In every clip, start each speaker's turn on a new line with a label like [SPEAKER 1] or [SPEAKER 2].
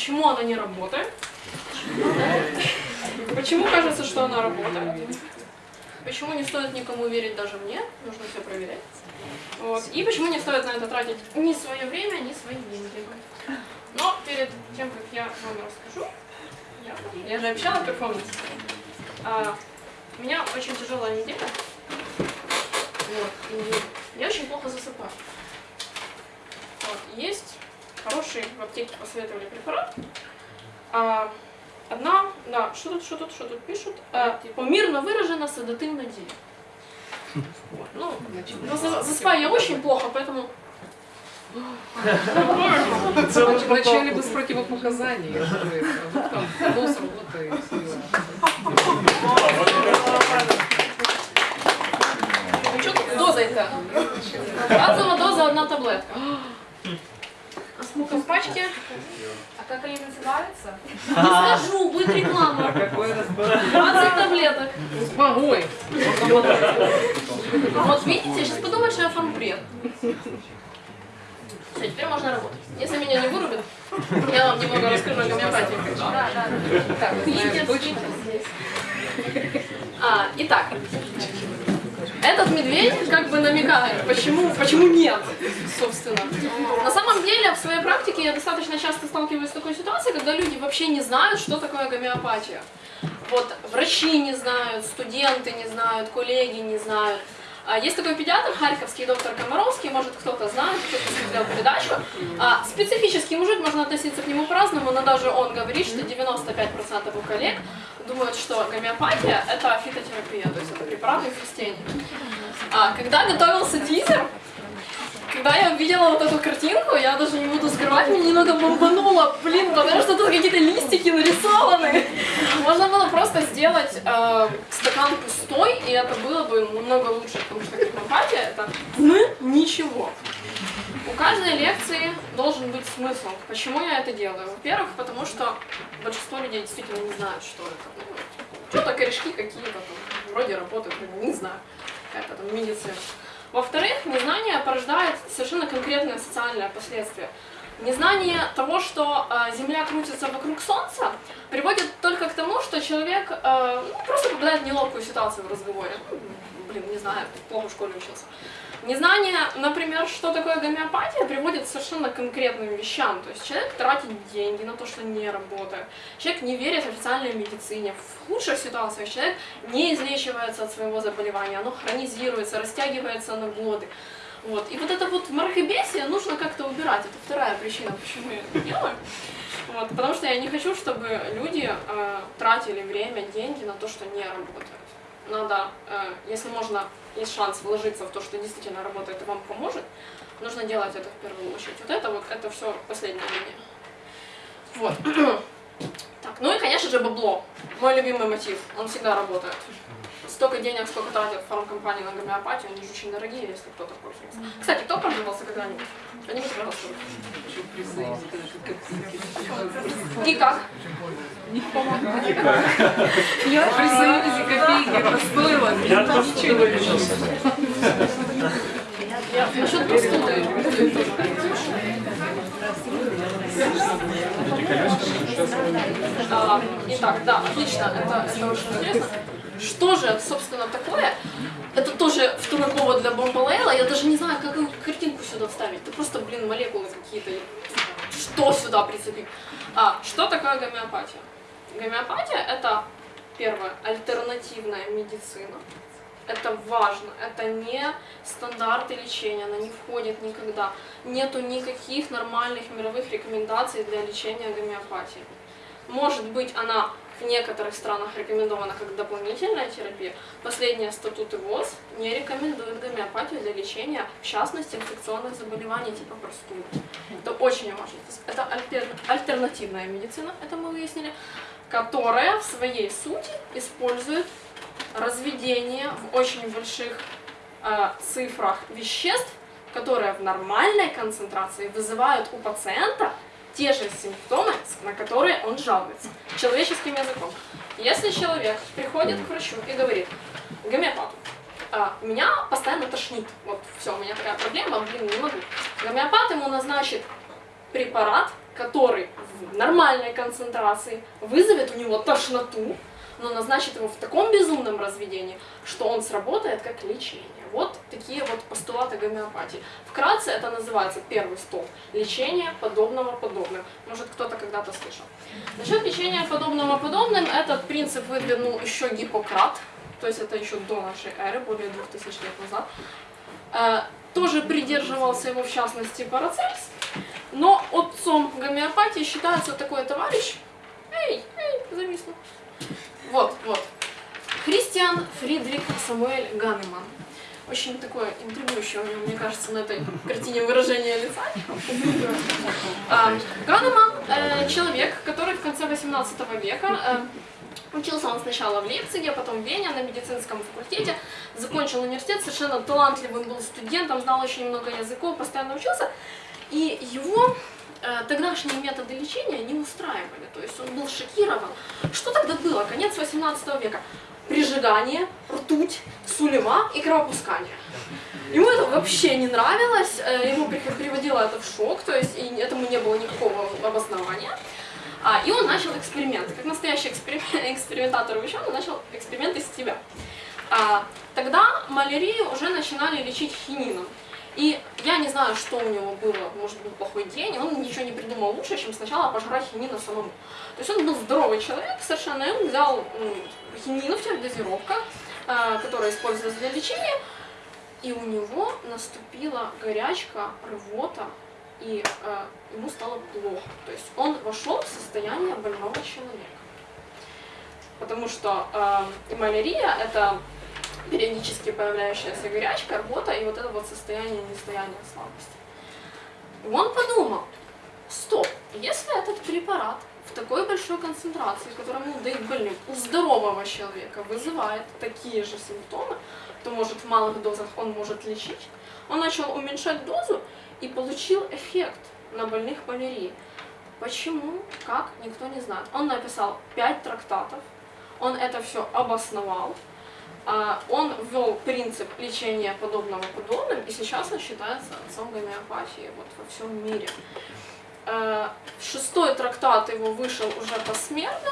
[SPEAKER 1] почему она не работает. Почему кажется, что она работает. Почему не стоит никому верить, даже мне, нужно все проверять. Вот. И почему не стоит на это тратить ни свое время, ни свои деньги. Но перед тем, как я вам расскажу, я, я же обещала перформанс. А, у меня очень тяжелая неделя. Вот, и я очень плохо засыпаю. Вот, есть хороший в аптеке посоветовали препарат. А, одна, да, что тут, что тут, что тут пишут? А, типа, мирно выражено седативно деле. Вот, ну, ну, за- засыпаю я очень плохо, поэтому
[SPEAKER 2] Вначале без противопоказаний, а там нос работает.
[SPEAKER 1] Ну что тут доза-то? Базовая доза одна таблетка. А сколько в пачке?
[SPEAKER 3] А как они называются?
[SPEAKER 1] Не скажу, будет реклама. 20 таблеток.
[SPEAKER 2] Ой,
[SPEAKER 1] Вот видите, сейчас подумают, что я фанбред. Все, теперь можно работать. Если меня не вырубят, я вам немного расскажу о гомеопатии.
[SPEAKER 3] Да, да.
[SPEAKER 2] так, знаем точно.
[SPEAKER 1] А, итак, этот медведь как бы намекает, почему, почему нет, собственно. На самом деле, в своей практике я достаточно часто сталкиваюсь с такой ситуацией, когда люди вообще не знают, что такое гомеопатия. Вот врачи не знают, студенты не знают, коллеги не знают. А, Есть такой педиатр, харьковский доктор Комаровский, может кто-то знает, кто-то смотрел передачу. А, Специфический мужик, можно относиться к нему по-разному, но даже он говорит, что 95% его коллег думают, что гомеопатия – это фитотерапия, то есть это препараты из растений. А, когда готовился тизер, когда я увидела вот эту картинку, я даже не буду скрывать, меня немного бомбануло, блин, потому что тут какие-то листики нарисованы. Можно было просто сделать э, стакан пустой, и это было бы намного лучше, потому что гомеопатия это м, ничего. Каждой лекции должен быть смысл. Почему я это делаю? Во-первых, потому что большинство людей действительно не знают, что это. Ну, Что-то корешки какие-то там, вроде работают, не знаю, какая-то там медицина. Во-вторых, незнание порождает совершенно конкретные социальные последствия. Незнание того, что э, Земля крутится вокруг Солнца, приводит только к тому, что человек э, ну, просто попадает в неловкую ситуацию в разговоре. Ну, блин, не знаю, плохо в школе учился. Незнание, например, что такое гомеопатия, приводит к совершенно конкретным вещам. То есть человек тратит деньги на то, что не работает. Человек не верит официальной медицине. В худших ситуациях человек не излечивается от своего заболевания, оно хронизируется, растягивается на годы. Вот. И вот это вот мракобесие нужно как-то убирать. Это вторая причина, почему я это делаю. Вот. Потому что я не хочу, чтобы люди э, тратили время, деньги на то, что не работает. Надо, э, если можно, есть шанс вложиться в то, что действительно работает и вам поможет, нужно делать это в первую очередь. Вот это вот, это все последняя линия. Вот. Так, ну и, конечно же, бабло. Мой любимый мотив. Он всегда работает. Столько денег, сколько тратят фармкомпании на гомеопатию, они же очень дорогие, если кто-то пользуется. Кстати, кто пользовался когда-нибудь? Поднимите, пожалуйста. руки.
[SPEAKER 2] Еще присоединиться к копейке.
[SPEAKER 1] И как?
[SPEAKER 2] При союзе копейки это стоило, ничего не решился.
[SPEAKER 1] Я насчет простуды. А, Итак, да, отлично, это, это очень интересно. Что же, собственно, такое? Это тоже второй повод для бомбалейла. Я даже не знаю, как картинку сюда вставить. Это просто, блин, молекулы какие-то. Что сюда прицепить? А, что такое гомеопатия? Гомеопатия – это, первое, альтернативная медицина. Это важно. Это не стандарты лечения, она не входит никогда. Нету никаких нормальных мировых рекомендаций для лечения гомеопатии. Может быть, она в некоторых странах рекомендована как дополнительная терапия. Последние статуты ВОЗ не рекомендуют гомеопатию для лечения, в частности, инфекционных заболеваний типа простуды. Это очень важно. Это альтер- альтернативная медицина, это мы выяснили, которая в своей сути использует разведение в очень больших э, цифрах веществ, которые в нормальной концентрации вызывают у пациента те же симптомы, на которые он жалуется, человеческим языком. Если человек приходит к врачу и говорит, гомеопату, «А, меня постоянно тошнит, вот все, у меня такая проблема, блин, не могу. Гомеопат ему назначит препарат, который в нормальной концентрации вызовет у него тошноту, но назначит его в таком безумном разведении, что он сработает как лечение. Вот такие вот постулаты гомеопатии. Вкратце это называется первый стол. Лечение подобного подобным. Может кто-то когда-то слышал. Насчет лечения подобного подобным, этот принцип выдвинул еще Гиппократ, то есть это еще до нашей эры, более 2000 лет назад. Э, тоже придерживался его, в частности, Парацельс. Но отцом гомеопатии считается такой товарищ. Эй, эй, зависло. Вот, вот. Христиан Фридрих Самуэль Ганеман. Очень такое интригующее у него, мне кажется, на этой картине выражение лица. А, Ганеман э, человек, который в конце 18 века э, Учился он сначала в Лейпциге, потом в Вене на медицинском факультете, закончил университет, совершенно талантливым был студентом, знал очень много языков, постоянно учился. И его э, тогдашние методы лечения не устраивали, то есть он был шокирован. Что тогда было? Конец 18 века. Прижигание, ртуть, сулева и кровопускание. Ему это вообще не нравилось, э, ему приводило это в шок, то есть и этому не было никакого обоснования. А, и он начал эксперименты. Как настоящий эксперим... экспериментатор и ученый, начал эксперименты с себя. А, тогда малярию уже начинали лечить хинином. И я не знаю, что у него было, может был плохой день, он ничего не придумал лучше, чем сначала пожрать хинина самому. То есть он был здоровый человек совершенно, и он взял хинину в тех дозировках, а, которая использовалась для лечения, и у него наступила горячка, рвота, и э, ему стало плохо. То есть он вошел в состояние больного человека. Потому что э, малярия – это периодически появляющаяся горячка, рвота и вот это вот состояние нестояния слабости. И он подумал, стоп, если этот препарат в такой большой концентрации, которую ему дают больным, у здорового человека вызывает такие же симптомы, то может в малых дозах он может лечить. Он начал уменьшать дозу, и получил эффект на больных малярией. Почему, как, никто не знает. Он написал пять трактатов, он это все обосновал, он ввел принцип лечения подобного подобным, и сейчас он считается отцом гомеопатии вот во всем мире. А, шестой трактат его вышел уже посмертно,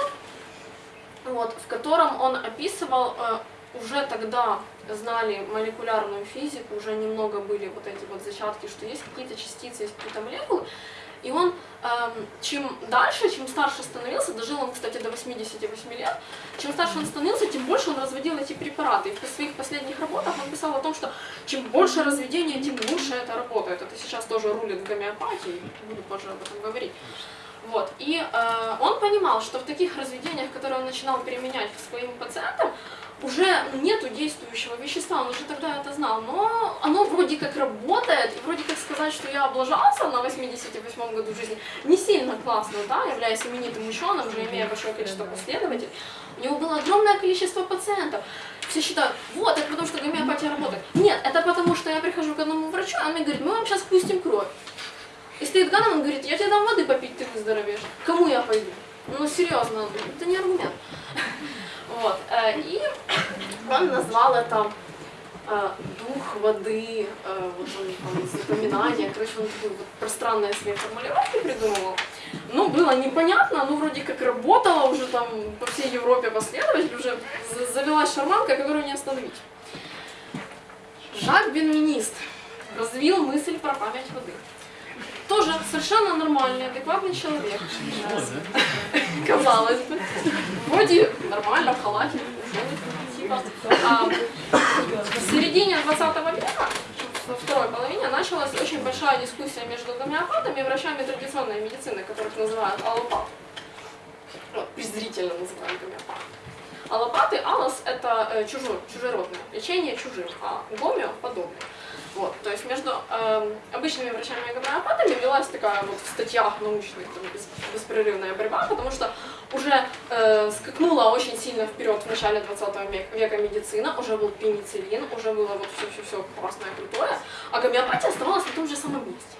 [SPEAKER 1] вот, в котором он описывал а, уже тогда знали молекулярную физику, уже немного были вот эти вот зачатки, что есть какие-то частицы, есть какие-то молекулы. И он, эм, чем дальше, чем старше становился, дожил он, кстати, до 88 лет, чем старше он становился, тем больше он разводил эти препараты. И в своих последних работах он писал о том, что чем больше разведения, тем лучше это работает. Это сейчас тоже рулит в гомеопатии, буду позже об этом говорить. Вот. И э, он понимал, что в таких разведениях, которые он начинал применять к своим пациентам, уже нету действующего вещества, он уже тогда это знал, но оно вроде как работает, и вроде как сказать, что я облажался на 88 году жизни, не сильно классно, да, являясь именитым ученым, уже имея большое количество последователей, у него было огромное количество пациентов. Все считают, вот, это потому что гомеопатия работает. Нет, это потому что я прихожу к одному врачу, а он мне говорит, мы вам сейчас пустим кровь. И стоит Ганнам, он говорит, я тебе дам воды попить, ты выздоровеешь. Кому я пойду? Ну, серьезно, это не аргумент. Вот. Э, и он назвал это э, дух воды, э, вот он там запоминание, короче, он такой вот пространные свои формулировки придумывал. Ну, было непонятно, ну, вроде как работало уже там по всей Европе последователь, уже завелась шарманка, которую не остановить. Жак Бенминист развил мысль про память воды тоже совершенно нормальный, адекватный человек. Казалось бы. Вроде нормально, в халате. Типа. А, в середине 20 века, во второй половине, началась очень большая дискуссия между гомеопатами и врачами традиционной медицины, которых называют аллопат. Вот, презрительно называют гомеопат. Аллопаты, аллос – это э, чужой, чужеродное, лечение чужих, а гомео – подобное. Вот, то есть между э, обычными врачами и гомеопатами велась такая вот в статьях научных там, беспрерывная борьба, потому что уже э, скакнула очень сильно вперед в начале 20 века медицина, уже был пенициллин, уже было вот все-все-все классное, крутое, а гомеопатия оставалась на том же самом месте.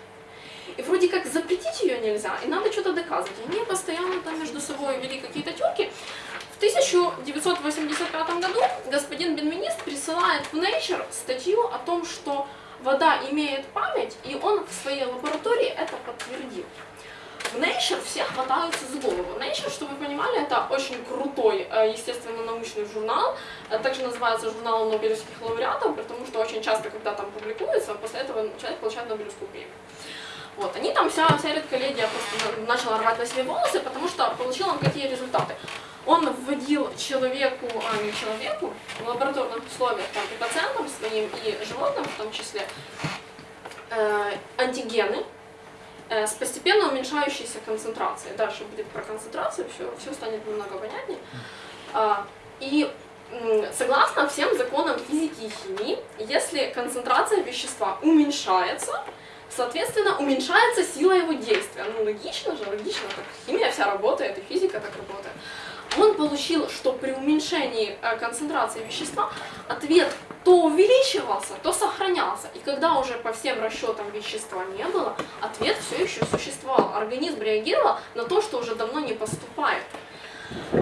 [SPEAKER 1] И вроде как запретить ее нельзя, и надо что-то доказывать. Они постоянно там между собой вели какие-то терки. В 1985 году господин Бенвенист присылает в Nature статью о том, что вода имеет память, и он в своей лаборатории это подтвердил. в Nature все хватаются за голову. Nature, чтобы вы понимали, это очень крутой э, естественно-научный журнал, Э, также называется журнал Нобелевских лауреатов, потому что очень часто, когда там публикуется, после этого человек получает Нобелевскую премию. Вот, они там, вся, вся редколлегия просто на- начала рвать на себе волосы, потому что получил он какие результаты. Вводил человеку, а не человеку, в лабораторных условиях, там, и пациентам своим, и животным в том числе, э, антигены э, с постепенно уменьшающейся концентрацией. Дальше будет про концентрацию, все, все станет немного понятнее. А, и согласно всем законам физики и химии, если концентрация вещества уменьшается, соответственно, уменьшается сила его действия. Ну, логично же, логично, так химия вся работает, и физика так работает. Он получил, что при уменьшении э, концентрации вещества ответ то увеличивался, то сохранялся. И когда уже по всем расчетам вещества не было, ответ все еще существовал. Организм реагировал на то, что уже давно не поступает.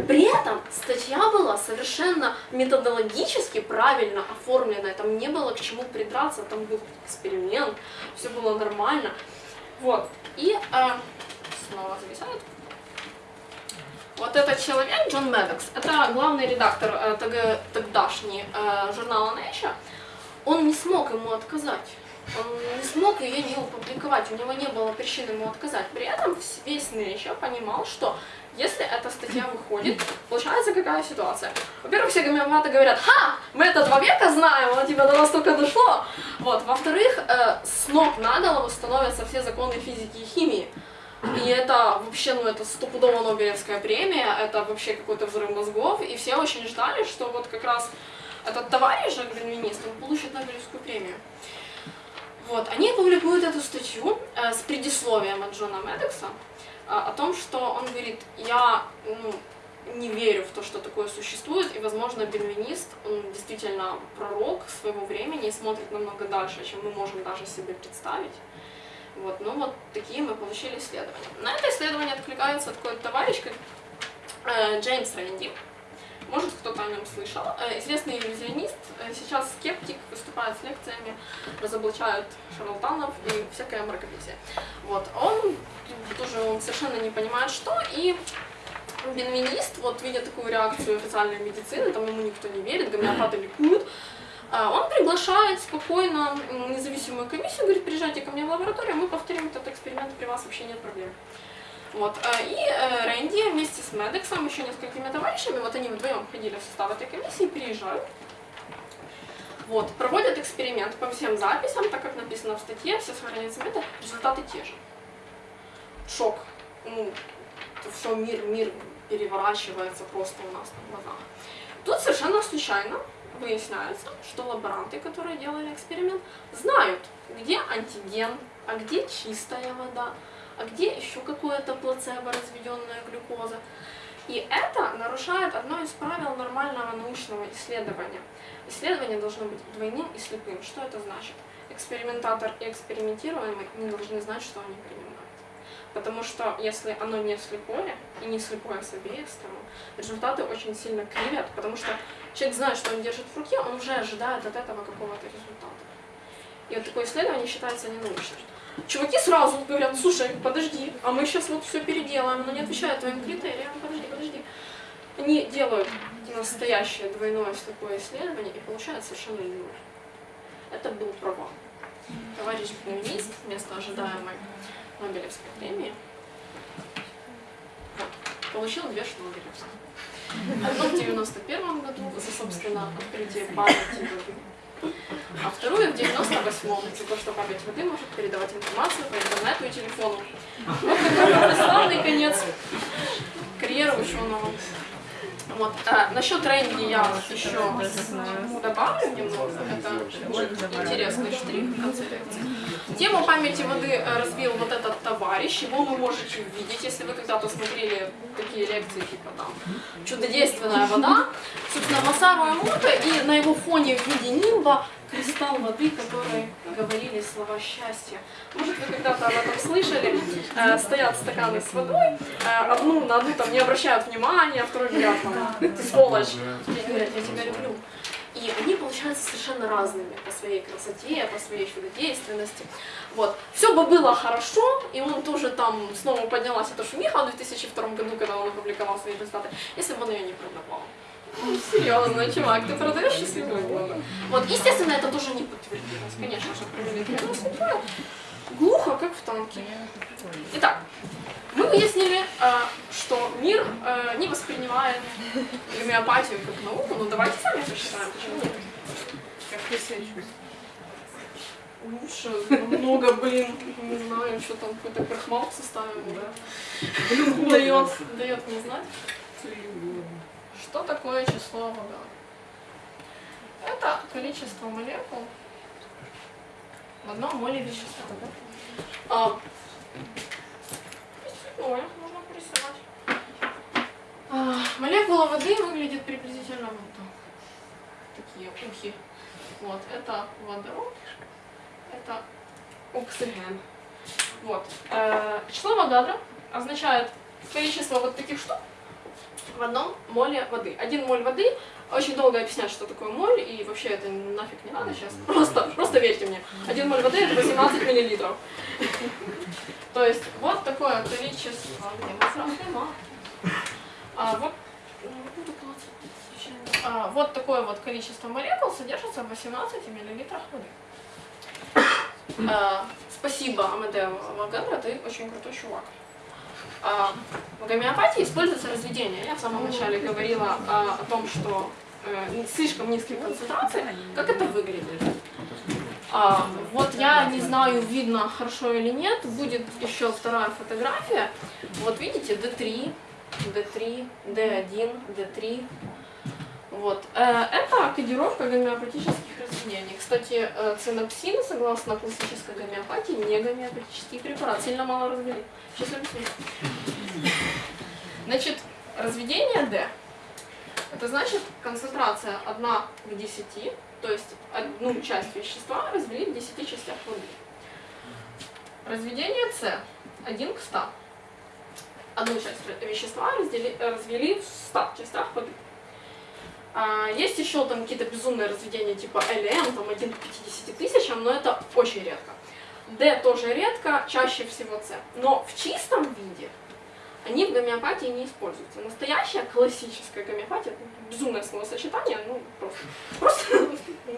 [SPEAKER 1] При этом статья была совершенно методологически правильно оформлена, там не было к чему придраться, там был эксперимент, все было нормально. Вот. И э, снова зависает. Вот этот человек, Джон Медокс, это главный редактор э, тог- тогдашний э, журнала Nature, он не смог ему отказать. Он не смог ее не опубликовать, у него не было причин ему отказать. При этом весь Nature понимал, что если эта статья выходит, получается какая ситуация? Во-первых, все гомеопаты говорят, ха, мы это два века знаем, оно тебе до нас только дошло. Вот. Во-вторых, э, с ног на голову становятся все законы физики и химии. И это вообще, ну, это стопудово Нобелевская премия, это вообще какой-то взрыв мозгов, и все очень ждали, что вот как раз этот товарищ, гальвинист, он получит Нобелевскую премию. Вот, они публикуют эту статью э, с предисловием от Джона Медекса э, о том, что он говорит, я ну, не верю в то, что такое существует, и, возможно, бельвинист, он действительно пророк своего времени и смотрит намного дальше, чем мы можем даже себе представить. Вот, ну вот такие мы получили исследования. На это исследование откликается такой товарищ, как э, Джеймс Рэнди. Может, кто-то о нем слышал. Э, известный иллюзионист, э, сейчас скептик, выступает с лекциями, разоблачает шарлатанов и всякое мракобесие. Вот, он тоже он совершенно не понимает, что, и бенвинист, вот видя такую реакцию официальной медицины, там ему никто не верит, гомеопаты ликуют, он приглашает спокойно независимую комиссию, говорит, приезжайте ко мне в лабораторию, мы повторим этот эксперимент, при вас вообще нет проблем. Вот. а, И э, Рэнди вместе с Медексом, еще несколькими товарищами, вот они вдвоем входили в состав этой комиссии, приезжают. Вот, проводят эксперимент по всем записям, так как написано в статье, все сохраняются метод, результаты те же. Шок. Ну, все, мир, мир переворачивается просто у нас на глазах. Тут совершенно случайно выясняется, что лаборанты, которые делали эксперимент, знают, где антиген, а где чистая вода, а где еще какое-то плацебо, разведенная глюкоза. И это нарушает одно из правил нормального научного исследования. Исследование должно быть двойным и слепым. Что это значит? Экспериментатор и экспериментируемый не должны знать, что они принимают. Потому что если оно не слепое, и не слепое с обеих сторон, результаты очень сильно кривят, потому что человек знает, что он держит в руке, он уже ожидает от этого какого-то результата. И вот такое исследование считается ненаучным. Чуваки сразу говорят, слушай, подожди, а мы сейчас вот все переделаем, оно не отвечает твоим критериям, подожди, подожди. Они делают настоящее двойное слепое исследование и получают совершенно ноль. Это был провал. Товарищ пианист вместо ожидаемой Нобелевской премии вот, получил две Шнобелевских. Одну в 91 году за, собственно, открытие памяти а вторую в 98-м за то, что память воды может передавать информацию по интернету и телефону. Вот такой славный конец карьеры ученого. Вот. А, насчет Рэнди я еще добавлю немного. Это интересный штрих в конце лекции. Тему памяти воды э, развил вот этот товарищ. Его вы можете увидеть, если вы когда-то смотрели такие лекции, типа там «Чудодейственная вода». Собственно, Масару Эмото и на его фоне в виде нимба кристалл воды, который говорили слова счастья. Может, вы когда-то об этом слышали? Э, стоят стаканы с водой, э, одну на одну там не обращают внимания, а второй говорят там, ты сволочь. И говорят, я тебя люблю. И они, получаются совершенно разными по своей красоте, по своей чудодейственности. Вот. Все бы было хорошо, и он тоже там снова поднялась эта шумиха в 2002 году, когда он опубликовал свои результаты, если бы он ее не продавал. Ну, серьезно, чувак, ты продаешь счастливую голову. Вот, естественно, это тоже не подтвердилось. Конечно же, провели это Глухо, как в танке. Итак, мы выяснили, э, что мир э, не воспринимает гомеопатию как науку, но давайте сами посчитаем, почему нет.
[SPEAKER 2] Как ты себя чувствуешь?
[SPEAKER 1] Лучше намного, блин, не знаю, что там какой-то крахмал составим, да. Дает, дает мне знать. Что такое число Avogadro? Это количество молекул в одном моле вещества. А, цветное можно порисовать. А, молекула воды выглядит приблизительно вот так. Такие ухи. Вот, это водород, это оксиген. Вот. Э, число Авогадро означает количество вот таких штук в одном моле воды. Один моль воды, очень долго объяснять, что такое моль, и вообще это нафиг не надо сейчас. Просто, просто верьте мне. Один моль воды это 18 миллилитров. То есть вот такое количество. А, вот, а, вот такое вот количество молекул содержится в 18 миллилитрах воды. А, спасибо, Амадео Авогадро, ты очень крутой чувак. А, в гомеопатии используется разведение. Я в самом начале говорила а, о том, что э, слишком низкие концентрации, как это выглядит. А, вот я не знаю, видно хорошо или нет, будет еще вторая фотография. Вот видите, D3, D3, D1, D3. Вот. Э, это кодировка гомеопатических разведений. Кстати, э, цинопсин, согласно классической гомеопатии, не гомеопатический препарат. Сильно мало развели. Сейчас объясню. Значит, разведение D. Это значит концентрация 1 к 10, то есть одну часть вещества развели в 10 частях воды. Разведение С 1 к 100. Одну часть вещества развели в 100 частях воды. А, есть еще там какие-то безумные разведения типа LM, там 1 к 50 тысячам, но это очень редко. D тоже редко, чаще всего C. Но в чистом виде они в гомеопатии не используются. Настоящая классическая гомеопатия, безумное словосочетание, ну просто, просто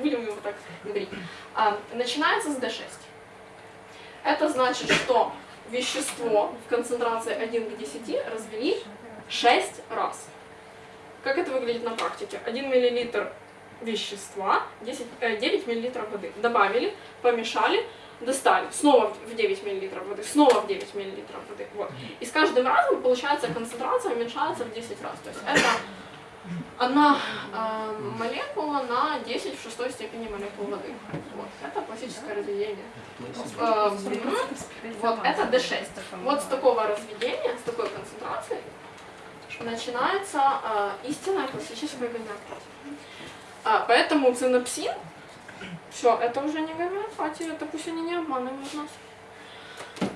[SPEAKER 1] будем его так говорить, а, начинается с D6. Это значит, что вещество в концентрации 1 к 10 развели 6 раз. Как это выглядит на практике? 1 мл вещества, 10, 9 мл воды. Добавили, помешали, достали, снова в 9 мл воды, снова в 9 мл воды. Вот. И с каждым разом, получается, концентрация уменьшается в 10 раз. То есть это одна э, молекула на 10 в шестой степени молекул воды. Вот. Это классическое разведение. Э, вот это D6. Вот с такого разведения, с такой концентрацией начинается э, истинная классическая гомеопатия. А, поэтому цинопсин все, это уже не гомеопатия, это пусть они не обманывают нас.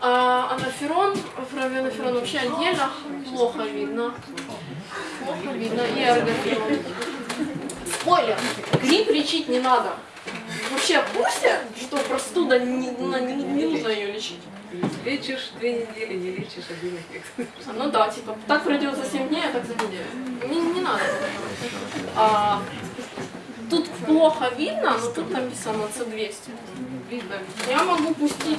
[SPEAKER 1] А анаферон, фравианаферон вообще отдельно, плохо видно. Плохо видно. И эргоферон. Спойлер, грипп лечить не надо. Вообще в курсе, что простуда не, не, не нужно ее лечить?
[SPEAKER 2] Лечишь две недели, не лечишь один эффект.
[SPEAKER 1] Ну да, типа, так пройдет за 7 дней, а так за неделю. Не, не надо. А, Тут плохо видно, но тут написано C200. Видно. Я могу пустить.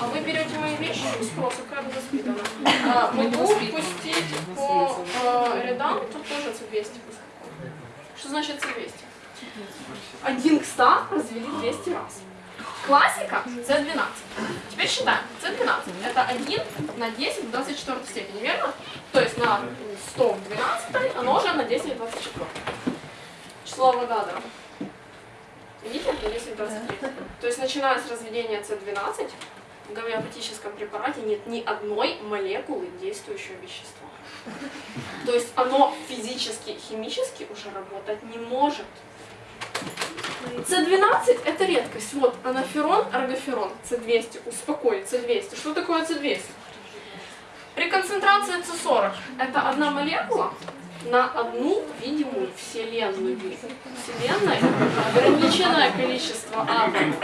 [SPEAKER 1] А вы берете мои вещи без спроса, как бы воспитана. А, могу пустить по а, рядам, тут тоже C200. Что значит C200? 1 к 100 развели 200 раз. Классика C12. Теперь считаем. C12 это 1 на 10 в 24 степени, верно? То есть на 100 в 12 оно уже на 10 в 24 число Авогадро. Видите, это 10 23. То есть начиная с разведения С12, в гомеопатическом препарате нет ни одной молекулы действующего вещества. То есть оно физически, химически уже работать не может. С12 это редкость. Вот анаферон, аргоферон, С200, успокой, С200. Что такое С200? При концентрации С40 это одна молекула, на одну видимую вселенную. Вселенной ограниченное количество атомов.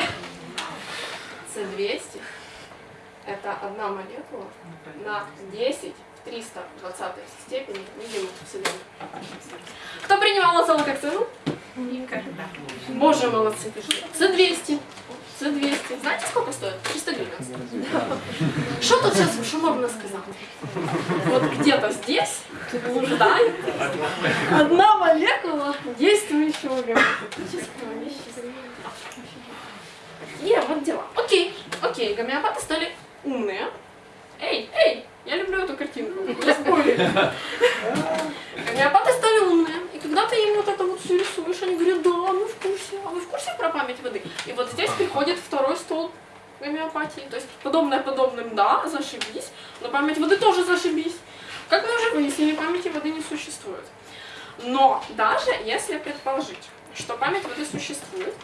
[SPEAKER 1] С200 это одна молекула на 10 в 320 степени видимых вселенной. Кто принимал цену?
[SPEAKER 3] Никогда.
[SPEAKER 1] Боже, молодцы, пишите. С200. С200. Знаете, сколько стоит? 300 гривен. Что тут сейчас шумовно сказал? Вот где-то здесь блуждает одна молекула действующего гомеопатического вещества. И вот дела. Окей, окей, гомеопаты стали умные. Эй, эй, я люблю эту картинку. Не спорю. Гомеопаты стали умные. И когда ты им вот это вот все рисуешь, они говорят, да, мы в курсе. А вы в курсе про память воды? И вот здесь приходит второй стол гомеопатии. То есть подобное подобным, да, зашибись, но память воды тоже зашибись. Как мы уже выяснили, памяти воды не существует. Но даже если предположить, что память воды существует,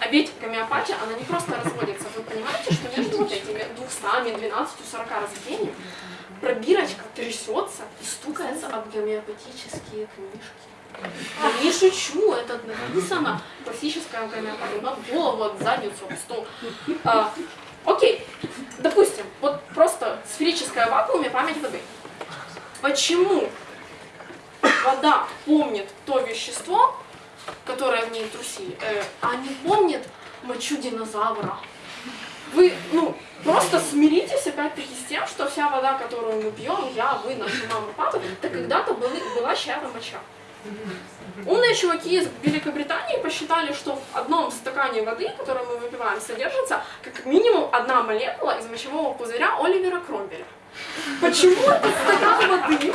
[SPEAKER 1] а ведь гомеопатия, она не просто разводится. Вы понимаете, что между вот этими 200, 12, 40 разведениями пробирочка трясется и стукается об гомеопатические книжки. Я не шучу, это написано классическая гомеопатия, на голову, от задницу, об стол. А, окей, допустим, вот просто сферическая вакууме память воды. Почему вода помнит то вещество, которое в ней трусили, э, а не помнит мочу динозавра? Вы, ну, просто смиритесь опять-таки с тем, что вся вода, которую мы пьем, я, вы, наша мама, папа, это когда-то были, была чья-то моча. Умные чуваки из Великобритании посчитали, что в одном стакане воды, которую мы выпиваем, содержится как минимум одна молекула из мочевого пузыря Оливера Кромбеля. Почему этот стакан воды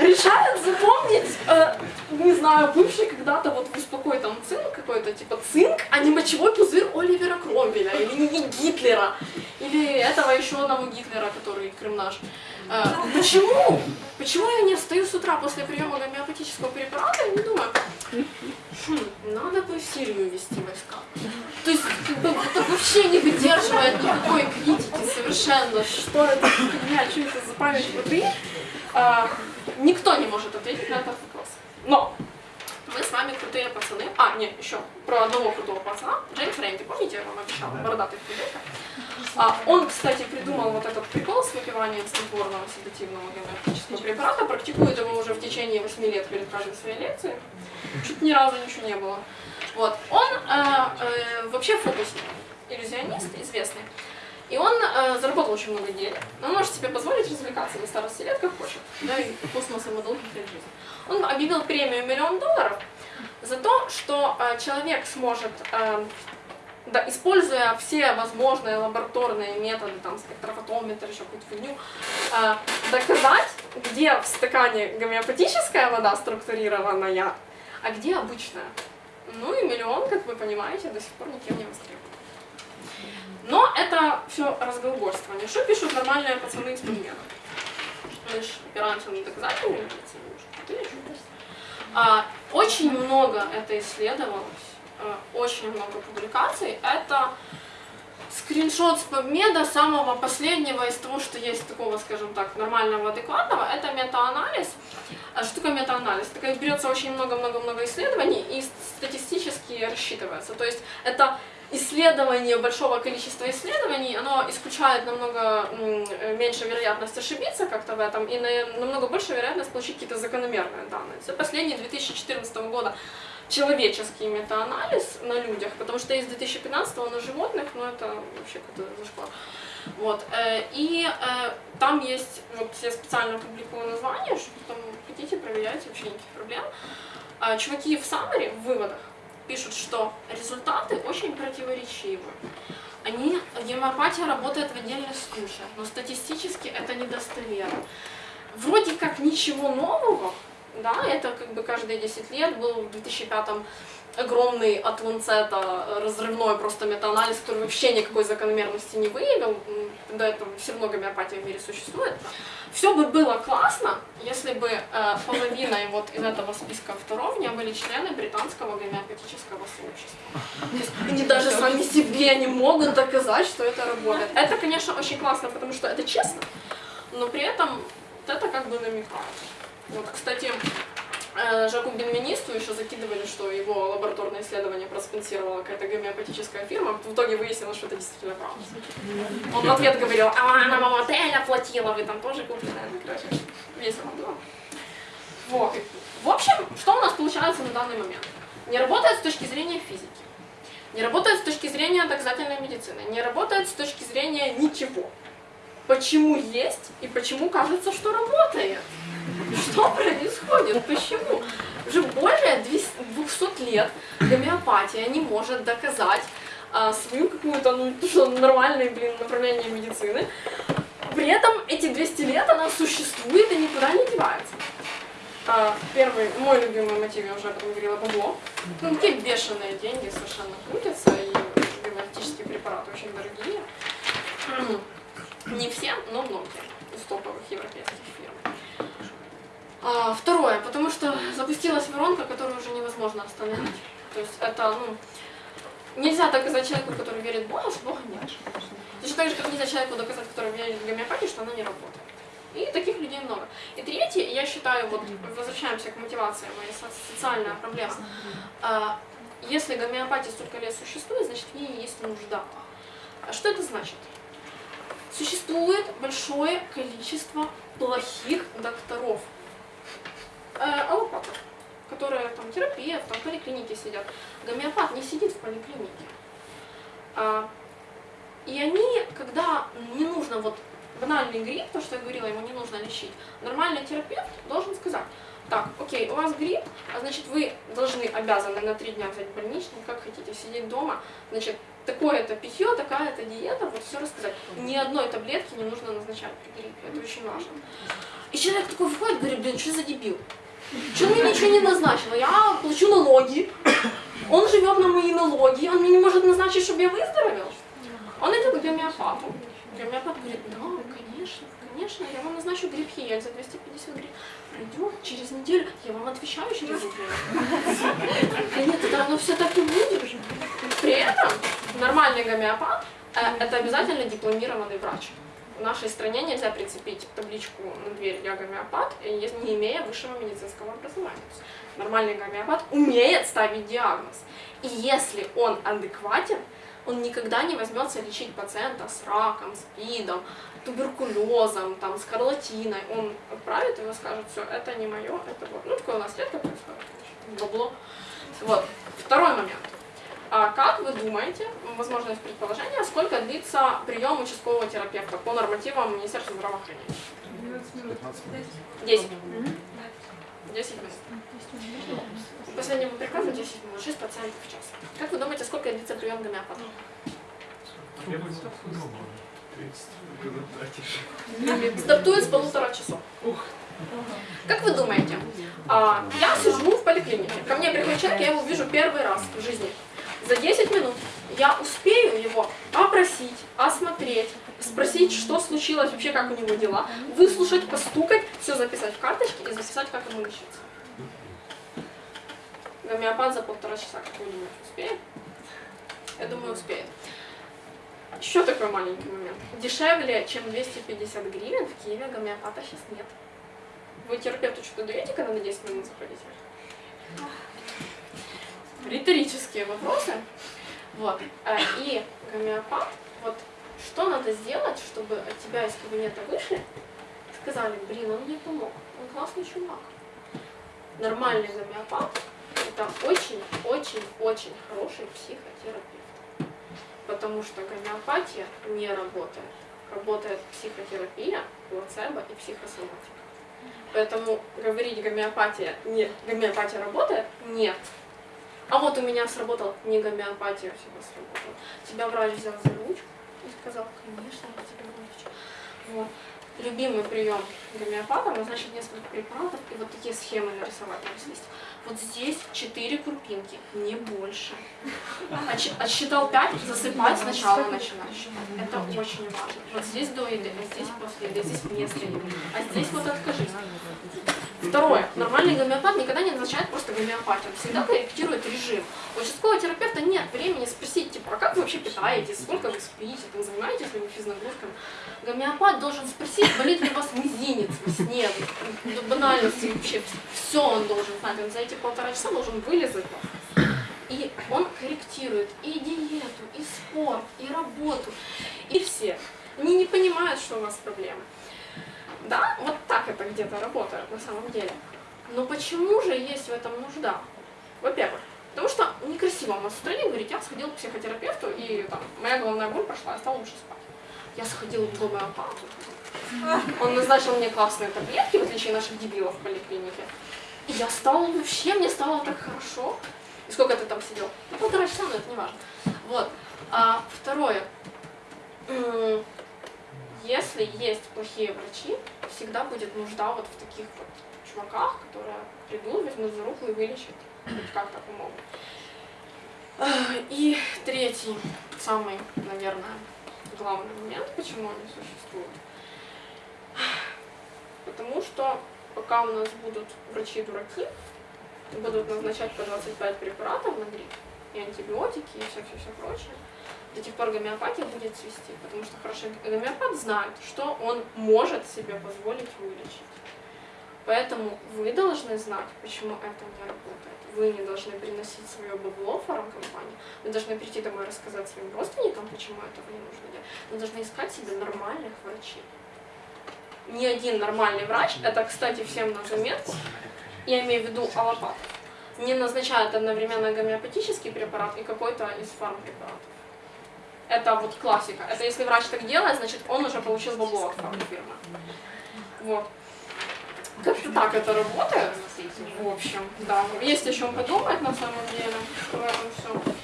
[SPEAKER 1] решает запомнить, э, не знаю, бывший когда-то вот успокой там цинк какой-то, типа цинк, а не мочевой пузырь Оливера Кромбеля, или Гитлера, или этого еще одного Гитлера, который Крым наш. Э, почему? Почему я не встаю с утра после приема гомеопатического препарата и не думаю, хм, надо бы в Сирию вести войска. То есть, это вообще не выдерживает никакой критики совершенно. Что это фигня, что это за память воды? А, никто не может ответить на этот вопрос. Но мы с вами крутые пацаны. А, нет, еще про одного крутого пацана. Джеймс Рэнди, помните, я вам обещала, бородатый художник. А, он, кстати, придумал вот этот прикол с выпиванием снотворного седативного гомеопатического препарата, практикует его уже в течение 8 лет перед каждой своей лекцией. Чуть ни разу ничего не было. Вот. Он э, э, вообще фокусник, иллюзионист известный. И он э, заработал очень много денег. Он может себе позволить развлекаться на старости лет, как хочет. Да, и космосом и долгих лет жизни. Он объявил премию миллион долларов за то, что э, человек сможет, э, да, используя все возможные лабораторные методы, там, спектрофотометр, еще какую-то фигню, э, доказать, где в стакане гомеопатическая вода структурированная, а где обычная. Ну и миллион, как вы понимаете, до сих пор никем не востребован. Но это все разглагольствование. Что пишут нормальные пацаны из подмена? Мы же опираемся на доказательные медицины. А, очень много это исследовалось, а, очень много публикаций. Это скриншот с PubMed самого последнего из того, что есть такого, скажем так, нормального, адекватного, это метаанализ. А что такое метаанализ? Такое берется очень много-много-много исследований и статистически рассчитывается. То есть это исследование большого количества исследований, оно исключает намного меньше вероятность ошибиться как-то в этом и намного больше вероятность получить какие-то закономерные данные. За последний 2014 года человеческий метаанализ на людях, потому что есть 2015 на животных, но это вообще какой-то зашквар. Вот. Э, и э, там есть, вот я специально публикую название, что там хотите, проверяйте, вообще никаких проблем. А, чуваки в summary, в выводах, пишут, что результаты очень противоречивы. Они, гемопатия работает в отдельных случаях, но статистически это недостоверно. Вроде как ничего нового, да, это как бы каждые 10 лет был в 2005 огромный от Ланцета разрывной просто метаанализ, который вообще никакой закономерности не выявил, до этого все равно гомеопатия в мире существует. Все бы было классно, если бы э, половиной вот из этого списка второв не были члены британского гомеопатического сообщества. Они даже сами себе не могут доказать, что это работает. Это, конечно, очень классно, потому что это честно, но при этом это как бы намекает. Вот, кстати, Жаку Бенвенисту еще закидывали, что его лабораторное исследование проспонсировала какая-то гомеопатическая фирма. В итоге выяснилось, что это действительно правда. Он в ответ говорил, а она вам отель оплатила, вы там тоже купили. Ну, короче, весело было. Вот. В общем, что у нас получается на данный момент? Не работает с точки зрения физики. Не работает с точки зрения доказательной медицины. Не работает с точки зрения ничего. Почему есть и почему кажется, что работает? Что происходит? Почему? Уже более 200 лет гомеопатия не может доказать а, свою какую-то, ну, нормальное, блин, направление медицины. При этом эти 200 лет она существует и никуда не девается. А, первый, мой любимый мотив, я уже об этом говорила, бабло. Ну, какие бешеные деньги совершенно крутятся, и гомеопатические препараты очень дорогие. Не все, но многие из топовых европейских фирм. А, второе, потому что запустилась воронка, которую уже невозможно остановить. То есть это, ну, нельзя доказать человеку, который верит в Бога, что Бога нет. Точно так же, как нельзя человеку доказать, который верит в гомеопатию, что она не работает. И таких людей много. И третье, я считаю, вот возвращаемся к мотивации, моя социальная проблема. А, если гомеопатия столько лет существует, значит в ней есть нужда. А что это значит? Существует большое количество плохих докторов, э, аллопатов, которые там терапевт, там в поликлинике сидят. Гомеопат не сидит в поликлинике. А, и они, когда не нужно вот банальный грипп, то, что я говорила, ему не нужно лечить, нормальный терапевт должен сказать, так, окей, у вас грипп, а значит вы должны, обязаны на три дня взять больничный, как хотите, сидеть дома, значит, такое-то питье, такая-то диета, вот все рассказать. Ни одной таблетки не нужно назначать при гриппе, это очень важно. И человек такой выходит, говорит, блин, что за дебил? Что мне ничего не назначила? Я плачу налоги, он живет на мои налоги, он мне не может назначить, чтобы я выздоровел. Он идет к гомеопату. Гомеопат говорит, да, конечно, конечно, я вам назначу грипп Хиель за 250 гривен. Пройдет через неделю, я вам отвечаю через неделю. Нет, это оно все так и будет. При этом нормальный гомеопат э, это обязательно дипломированный врач. В нашей стране нельзя прицепить табличку на дверь «Я гомеопат», не имея высшего медицинского образования. Нормальный гомеопат умеет ставить диагноз. И если он адекватен, он никогда не возьмется лечить пациента с раком, с СПИДом, туберкулезом, там, скарлатиной. Он отправит его, скажет, все, это не мое, это вот. Ну, такое у нас редко происходит, бабло. Вот. Второй момент. А как вы думаете, возможно, есть предположение, сколько длится прием участкового терапевта по нормативам Министерства здравоохранения? 10. 10 минут. По последнему приказу 10 минут, 6 пациентов в час. Как вы думаете, сколько длится прием гомеопата? Стартует с полутора часов. Как вы думаете, а, я сижу в поликлинике, ко мне приходит человек, я его вижу первый раз в жизни. За 10 минут я успею его опросить, осмотреть, спросить, что случилось, вообще как у него дела, выслушать, постукать, все записать в карточке и записать, как ему лечиться. Гомеопат за полтора часа, как вы думаете, успеет? Я думаю, успеет. Еще такой маленький момент. Дешевле, чем 250 гривен в Киеве гомеопата сейчас нет. Вы терапевту что-то даете, когда на 10 минут заходите? Риторические вопросы. Вот. А, и гомеопат, вот что надо сделать, чтобы от тебя из кабинета вышли, сказали, блин, он мне помог, он классный чувак. Нормальный гомеопат это очень-очень-очень хороший психотерапевт. Потому что гомеопатия не работает. Работает психотерапия, плацебо и психосоматика. Поэтому говорить гомеопатия, не, гомеопатия работает, нет. А вот у меня сработал не гомеопатия, у тебя сработала. Тебя врач взял за ручку и сказал, конечно, я тебе вылечу. Вот. Любимый прием гомеопата, назначить несколько препаратов и вот такие схемы нарисовать на листе. Вот здесь 4 крупинки, не больше. Отсчитал 5, засыпать сначала начинаешь. Это очень важно. Вот здесь до еды, а здесь после еды, здесь вместо еды. А здесь вот откажись. Второе. Нормальный гомеопат никогда не назначает просто гомеопатию. Он всегда корректирует режим. У участкового терапевта нет времени спросить, типа, а как вы вообще питаетесь, сколько вы спите, там, занимаетесь ли вы физнагрузками. Гомеопат должен спросить, болит ли у вас мизинец во сне, банальности вообще. Все он должен знать. Он за эти полтора часа должен вылезать. И он корректирует и диету, и спорт, и работу, и все. Они не понимают, что у вас проблемы. Да, вот так это где-то работает на самом деле. Но почему же есть в этом нужда? Во-первых, потому что некрасиво у нас в стране говорить, я сходил к психотерапевту, и там, моя головная боль прошла, я стала лучше спать. Я сходила к гомеопату. Он назначил мне классные таблетки, в отличие от наших дебилов в поликлинике. И я стала вообще, мне стало так хорошо. И сколько ты там сидел? Ну, полтора часа, но это не важно. Вот. А второе. Если есть плохие врачи, всегда будет нужда вот в таких вот чуваках, которые придут, возьмут за руку и вылечат. Хоть как-то помогут. Ах, И третий, самый, наверное, главный момент, почему они существуют. Потому что пока у нас будут врачи-дураки, будут назначать по 25 препаратов на грипп, и антибиотики, и все-все-все прочее, до тех пор гомеопатия будет цвести, потому что хороший гомеопат знает, что он может себе позволить вылечить. Поэтому вы должны знать, почему это не работает. Вы не должны приносить свое бабло в фармкомпанию. Вы должны прийти домой и рассказать своим родственникам, почему этого не нужно делать. Вы должны искать себе нормальных врачей. Ни один нормальный врач, это, кстати, всем на заметку, я имею в виду аллопат, не назначает одновременно гомеопатический препарат и какой-то из фармпрепаратов. Это вот классика. Это если врач так делает, значит он уже получил бабло от фармфирмы. Вот. Как-то так это работает. В общем, да. Есть о чем подумать на самом деле в этом всем.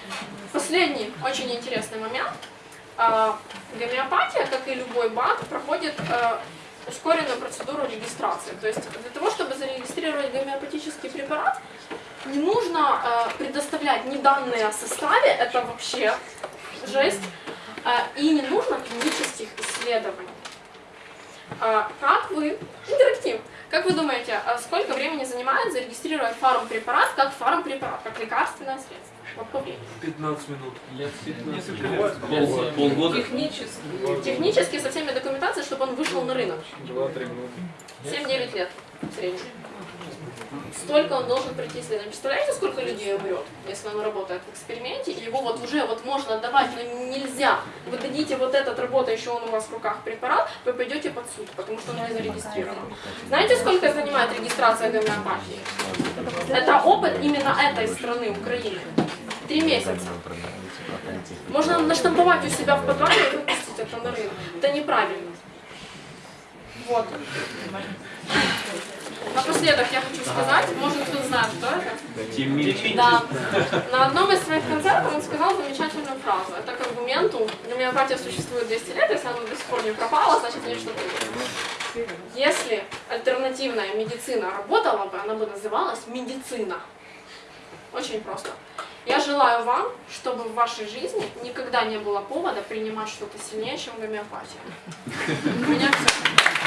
[SPEAKER 1] Последний очень интересный момент. А, Гомеопатия, как и любой БАД, проходит э, ускоренную процедуру регистрации. То есть для того, чтобы зарегистрировать гомеопатический препарат, не нужно э, предоставлять ни данные о составе, это вообще жесть, э, и не нужно клинических исследований. А, Как вы, интерактив, как вы думаете, а сколько времени занимает зарегистрировать фармпрепарат как фармпрепарат, как лекарственное средство? Вот по времени.
[SPEAKER 4] 15 минут.
[SPEAKER 5] Лет 15.
[SPEAKER 4] Пол- Полгода.
[SPEAKER 2] Технически.
[SPEAKER 1] Технически со всеми документацией, чтобы он вышел на рынок.
[SPEAKER 5] 2-3 минуты.
[SPEAKER 1] 7-9 лет в среднем. Столько он должен пройти исследование. Представляете, сколько людей умрет, если он работает в эксперименте, и его вот уже вот можно отдавать, но нельзя. Вы дадите вот этот работающий он у вас в руках препарат, вы пойдете под суд, потому что он не зарегистрирован. Знаете, сколько занимает регистрация гомеопатии? Это опыт именно этой страны, Украины. Три месяца. Можно наштамповать у себя в подвале и выпустить это на рынок. Это неправильно. Вот. Напоследок я хочу сказать, может кто знает, кто это? Да. На одном из своих концертов он сказал замечательную фразу. Это к аргументу, гомеопатия существует 200 лет, если она до сих пор не пропала, значит в ней что-то есть. Если альтернативная медицина работала бы, она бы называлась медицина. Очень просто. Я желаю вам, чтобы в вашей жизни никогда не было повода принимать что-то сильнее, чем гомеопатия. У меня все.